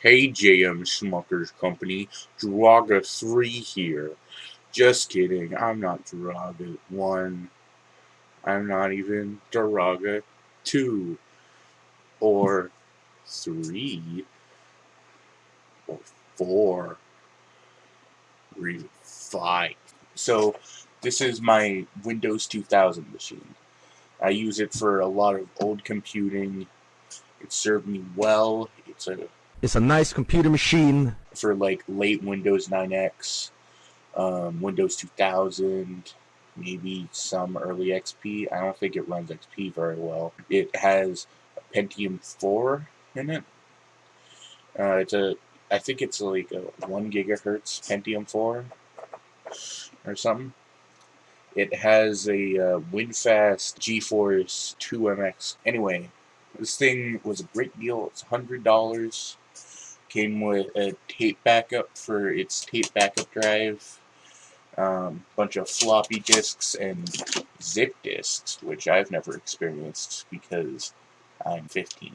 Hey JM Smuckers Company, Draga 3 here. Just kidding, I'm not Draga 1. I'm not even Draga 2. Or 3. Or 4. Or even 5. So, this is my Windows 2000 machine. I use it for a lot of old computing. It served me well. It's a it's a nice computer machine for like late Windows 9X, um, Windows 2000, maybe some early XP. I don't think it runs XP very well. It has a Pentium 4 in it. Uh, it's a, I think it's like a one gigahertz Pentium 4 or something. It has a uh, WinFast GeForce 2MX. Anyway, this thing was a great deal. It's $100. Came with a tape backup for its tape backup drive. Um, bunch of floppy disks and zip disks, which I've never experienced because I'm 15.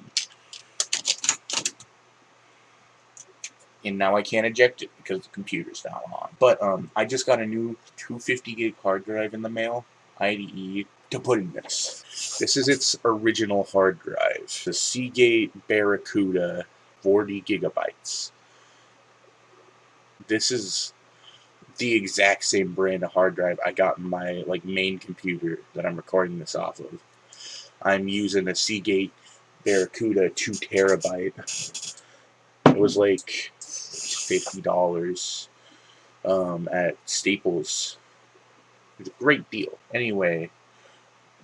and now I can't eject it because the computer's not on. But um, I just got a new 250 gig hard drive in the mail, IDE, to put in this. This is its original hard drive, the Seagate Barracuda 40 gigabytes. This is the exact same brand of hard drive I got in my like main computer that I'm recording this off of. I'm using a Seagate Barracuda 2 terabyte. It was like $50 um, at Staples. It's a great deal. Anyway,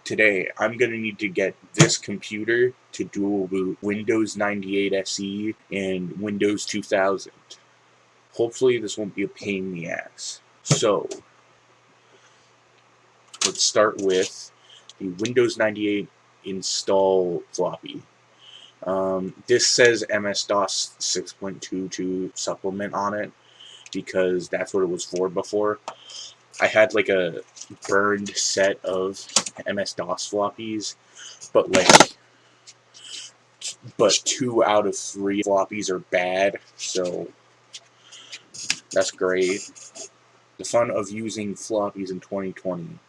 today I'm going to need to get this computer to dual boot Windows 98 SE and Windows 2000. Hopefully this won't be a pain in the ass. So, let's start with the Windows 98 install floppy. Um, this says MS-DOS 6.22 supplement on it because that's what it was for before. I had like a burned set of MS-DOS floppies, but like, but two out of three floppies are bad, so that's great. The fun of using floppies in 2020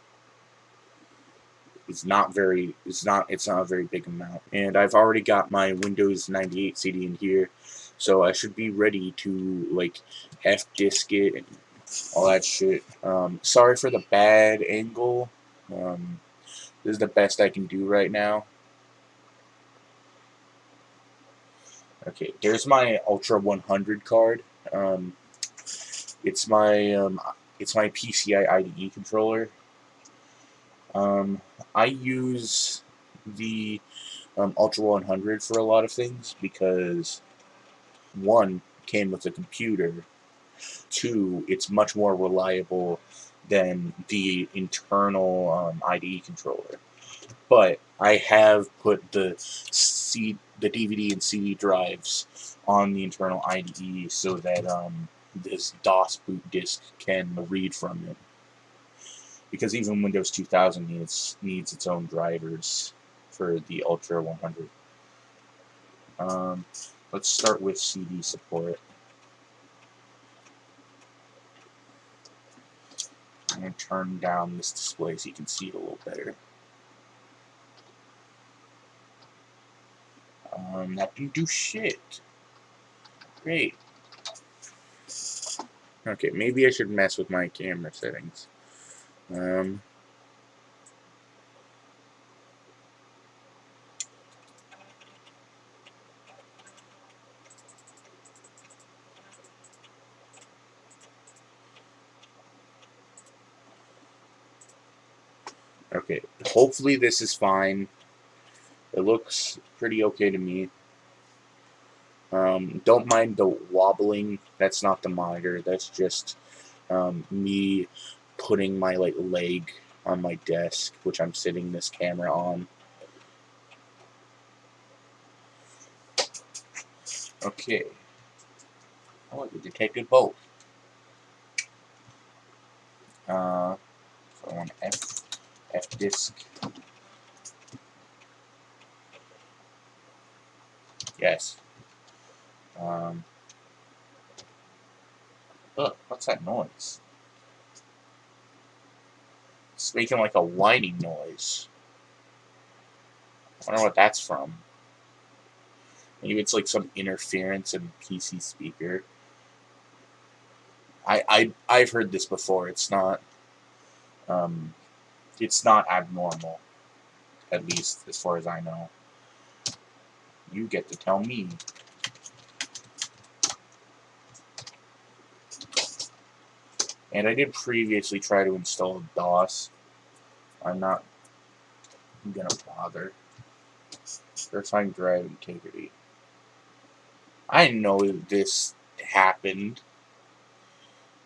it's not very it's not it's not a very big amount and I've already got my Windows 98 CD in here so I should be ready to like F disk it all that shit. Um, sorry for the bad angle. Um, this is the best I can do right now. Okay there's my Ultra 100 card. Um, it's my um, it's my PCI IDE controller. Um, I use the um, Ultra 100 for a lot of things because one came with a computer two it's much more reliable than the internal um, IDE controller but I have put the C the DVD and CD drives on the internal IDE so that um, this DOS boot disk can read from it because even Windows 2000 needs needs its own drivers for the Ultra 100. Um, let's start with CD support. Going to turn down this display so you can see it a little better. Um, that didn't do shit. Great. Okay, maybe I should mess with my camera settings. Um, okay, hopefully this is fine. It looks pretty okay to me. Um, don't mind the wobbling. That's not the monitor. That's just um, me putting my like leg on my desk, which I'm sitting this camera on. Okay. Oh, we detected both. Uh, so on F, F disk. Yes. Um, what's that noise? It's making like a whining noise. I wonder what that's from. Maybe it's like some interference in PC speaker. I I I've heard this before. It's not um it's not abnormal. At least as far as I know. You get to tell me. And I did previously try to install DOS. I'm not gonna bother. Verifying drive integrity. I know this happened.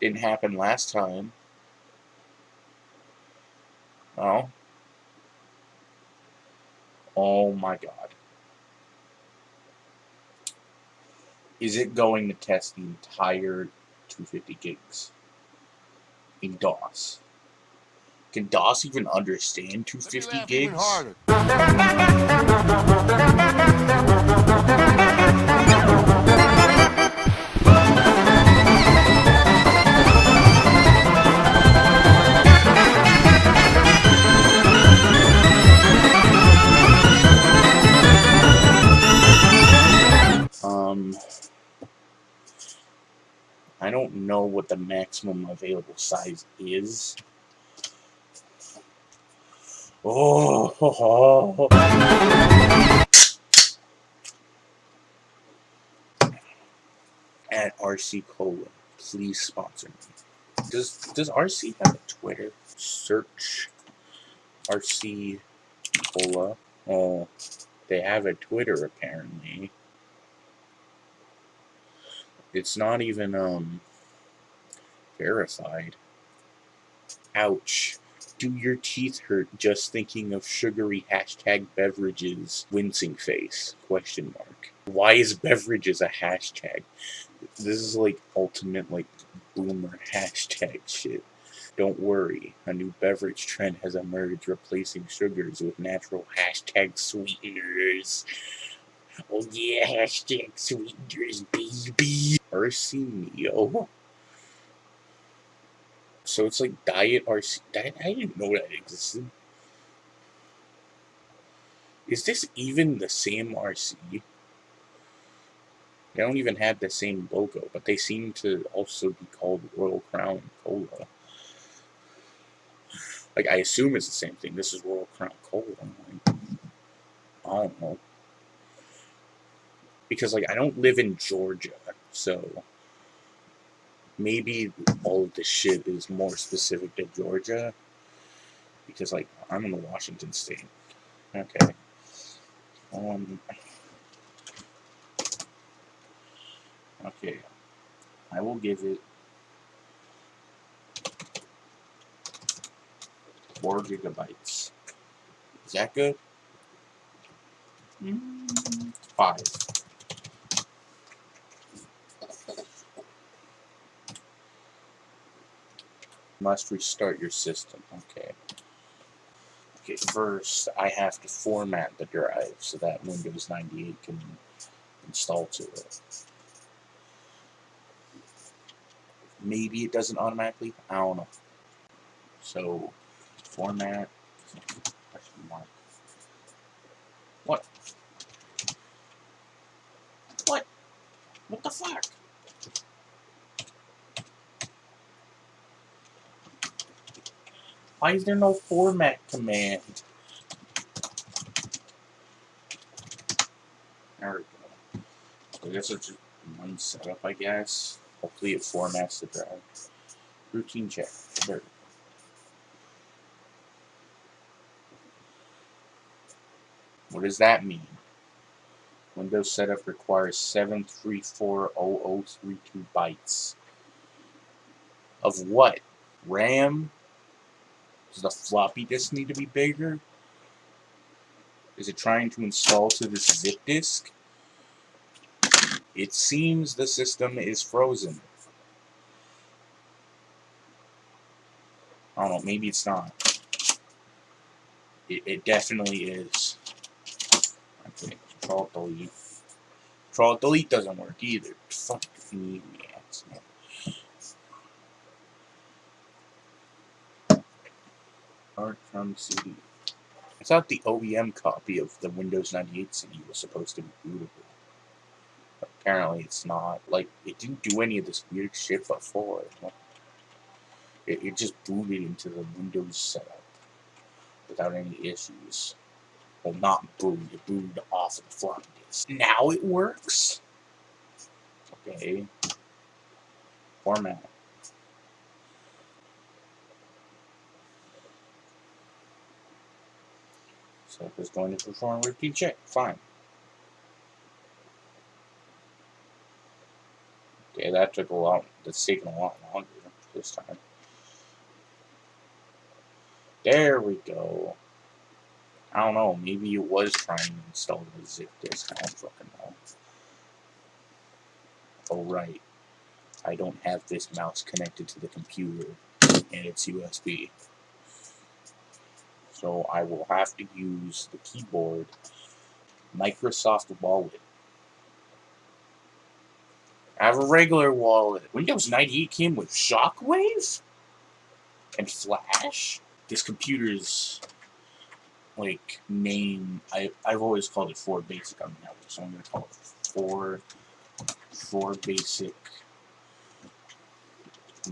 Didn't happen last time. Oh. Oh my god. Is it going to test the entire 250 gigs in DOS? Can DOS even understand 250 gigs? know what the maximum available size is. Oh, at RC Cola, please sponsor me. Does does RC have a Twitter? Search RC Cola. Oh, they have a Twitter apparently. It's not even um verified. Ouch. Do your teeth hurt just thinking of sugary hashtag beverages? Wincing face. Question mark. Why is beverages a hashtag? This is like ultimate like boomer hashtag shit. Don't worry, a new beverage trend has emerged replacing sugars with natural hashtag sweeteners. Oh yeah, hashtag sweeteners, baby. RC Neo. So it's like Diet RC. Diet, I didn't know that existed. Is this even the same RC? They don't even have the same logo, but they seem to also be called Royal Crown Cola. Like, I assume it's the same thing. This is Royal Crown Cola. Like, I don't know. Because, like, I don't live in Georgia, so maybe all of this shit is more specific to Georgia. Because, like, I'm in the Washington state. Okay. Um. Okay. I will give it four gigabytes. Is that good? Mm, five. Must restart your system. Okay. Okay, first I have to format the drive so that Windows 98 can install to it. Maybe it doesn't automatically. I don't know. So, format. What? What? What the fuck? Why is there no format command? There we go. So I guess it's just one setup, I guess. Hopefully it formats the drive. Routine check. There. What does that mean? Windows setup requires 7340032 bytes. Of what? RAM? Does the floppy disk need to be bigger? Is it trying to install to this zip disk? It seems the system is frozen. I don't know, maybe it's not. It, it definitely is. Okay, control delete. Control Delete doesn't work either. Fucking maniacs. man. Art from CD. I thought the OEM copy of the Windows 98 CD was supposed to be bootable. Apparently it's not. Like, it didn't do any of this weird shit before. It, it just booted into the Windows setup without any issues. Well, not booted, it booted off of the floppy disk. Now it works? Okay. Format. So it's going to perform a repeat check. Fine. Okay, that took a lot. That's taken a lot longer this time. There we go. I don't know. Maybe it was trying to install the zip disk. I don't fucking know. Oh right. I don't have this mouse connected to the computer, and it's USB. So I will have to use the keyboard Microsoft Wallet. I have a regular wallet. Windows 98 came with Shockwave and Flash. This computer's like name. I I've always called it Four Basic on the network, so I'm gonna call it Four Four Basic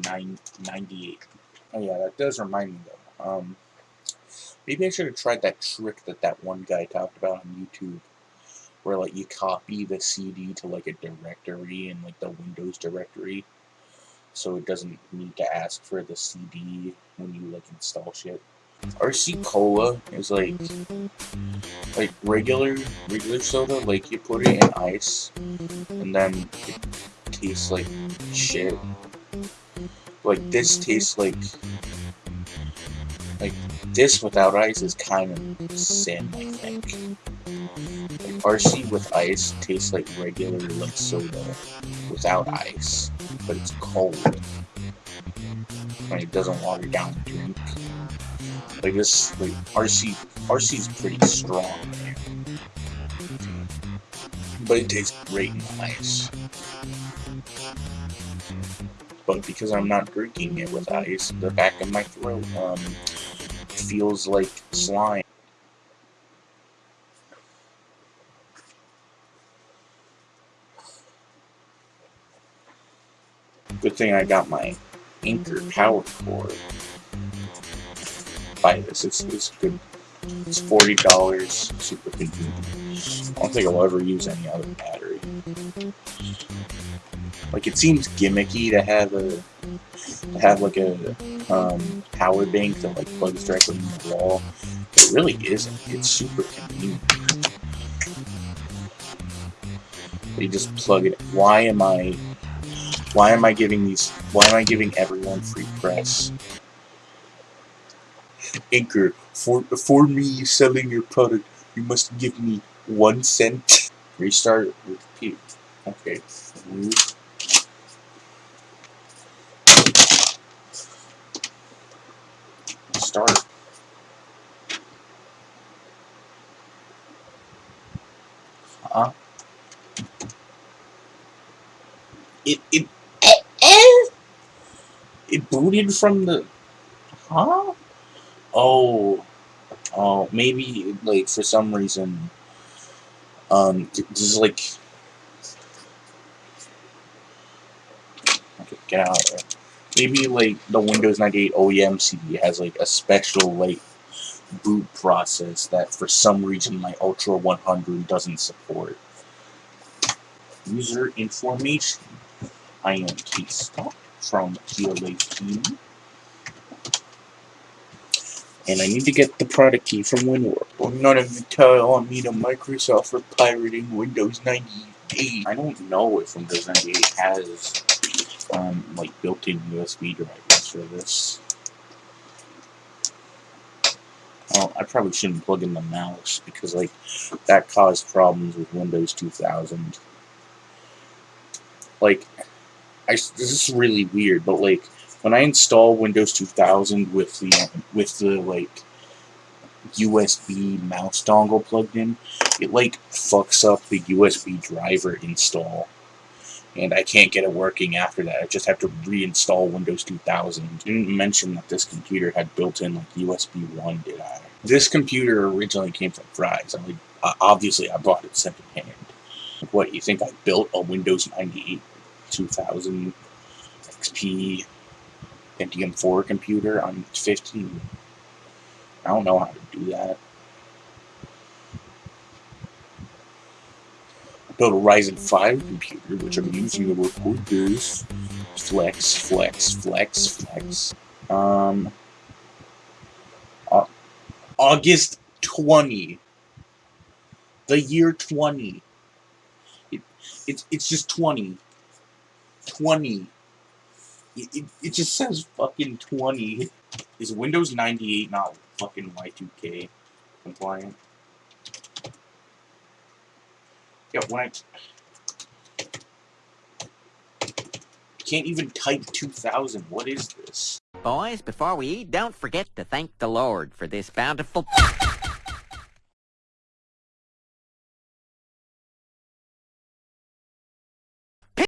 Nine Ninety Eight. Oh yeah, that does remind me though. Um, maybe I should have tried that trick that that one guy talked about on YouTube where like you copy the CD to like a directory in like the Windows directory, so it doesn't need to ask for the CD when you like install shit. RC Cola is like like regular regular soda, like you put it in ice and then it tastes like shit. Like this tastes like like this without ice is kind of sin, I think. RC with ice tastes like regular like soda without ice, but it's cold. And it doesn't water down the drink. Like this, like RC, RC is pretty strong, but it tastes great in ice. But because I'm not drinking it with ice, the back of my throat um feels like slime. Good thing I got my Anker power cord. Buy this, it's, it's good. It's forty dollars, super convenient. I don't think I'll ever use any other battery. Like it seems gimmicky to have a to have like a um, power bank that like plugs directly in the wall. It really isn't. It's super convenient. You just plug it. Why am I? Why am I giving these? Why am I giving everyone free press? Anker, for for me selling your product, you must give me one cent. Restart. Repeat. Okay. Start. Huh? It it eh, eh. it booted from the huh? Oh, oh, maybe like for some reason, um, this is like okay, get out of there. Maybe like the Windows 98 OEM CD has like a special like boot process that for some reason my Ultra 100 doesn't support. User information. I am K-Stop from PLA Team. And I need to get the product key from WinWorld. Well, none of you tell on me to Microsoft for pirating Windows 98. I don't know if Windows 98 has um, like built-in USB drivers for this. Well, I probably shouldn't plug in the mouse because like that caused problems with Windows 2000. Like, I this is really weird, but like when I install Windows 2000 with the with the like USB mouse dongle plugged in, it like fucks up the USB driver install. And I can't get it working after that. I just have to reinstall Windows 2000. Didn't mention that this computer had built-in like USB 1, did I? This computer originally came from Fry's. I mean, obviously I bought it secondhand. What, you think I built a Windows 98 2000 XP Pentium 4 computer on 15? I don't know how to do that. I built a Ryzen 5 computer, which I'm using to record this. Flex, flex, flex, flex. Um, uh, August 20. The year 20. It, it, it's just 20. 20. It, it, it just says fucking 20. Is Windows 98 not fucking Y2K compliant? Yeah, when I can't even type 2000. What is this? Boys, before we eat, don't forget to thank the Lord for this bountiful...